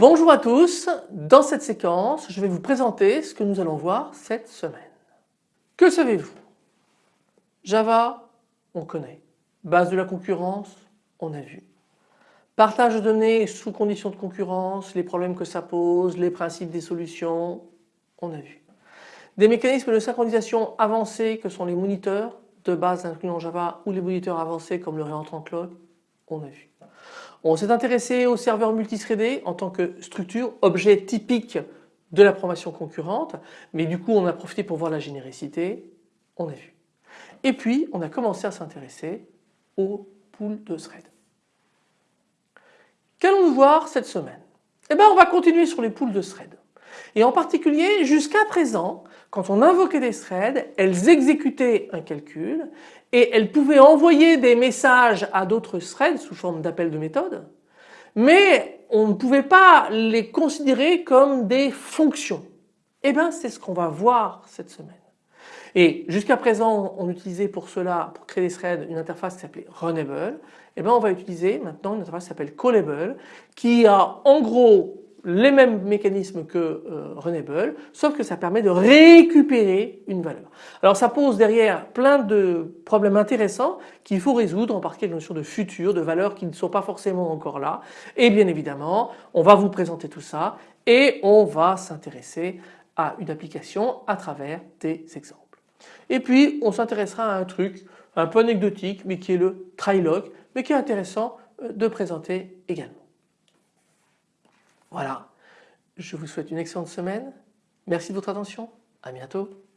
Bonjour à tous, dans cette séquence je vais vous présenter ce que nous allons voir cette semaine. Que savez-vous? Java, on connaît. Base de la concurrence, on a vu. Partage de données sous conditions de concurrence, les problèmes que ça pose, les principes des solutions, on a vu. Des mécanismes de synchronisation avancés que sont les moniteurs de base inclus Java ou les moniteurs avancés comme le réentrant clock, on a vu. On s'est intéressé au serveur multithreadé en tant que structure, objet typique de la programmation concurrente, mais du coup on a profité pour voir la généricité, on a vu. Et puis on a commencé à s'intéresser aux poules de thread. Qu'allons-nous voir cette semaine? Eh bien on va continuer sur les poules de thread. Et en particulier jusqu'à présent quand on invoquait des threads elles exécutaient un calcul et elles pouvaient envoyer des messages à d'autres threads sous forme d'appel de méthode mais on ne pouvait pas les considérer comme des fonctions. Eh bien c'est ce qu'on va voir cette semaine. Et jusqu'à présent on utilisait pour cela, pour créer des threads, une interface qui s'appelait Runnable. Eh bien on va utiliser maintenant une interface qui s'appelle Callable qui a en gros les mêmes mécanismes que euh, Runnable, sauf que ça permet de récupérer une valeur. Alors ça pose derrière plein de problèmes intéressants qu'il faut résoudre, en particulier la notion de futur, de valeurs qui ne sont pas forcément encore là. Et bien évidemment, on va vous présenter tout ça et on va s'intéresser à une application à travers des exemples. Et puis on s'intéressera à un truc un peu anecdotique mais qui est le trilog, mais qui est intéressant euh, de présenter également. Voilà, je vous souhaite une excellente semaine. Merci de votre attention. À bientôt.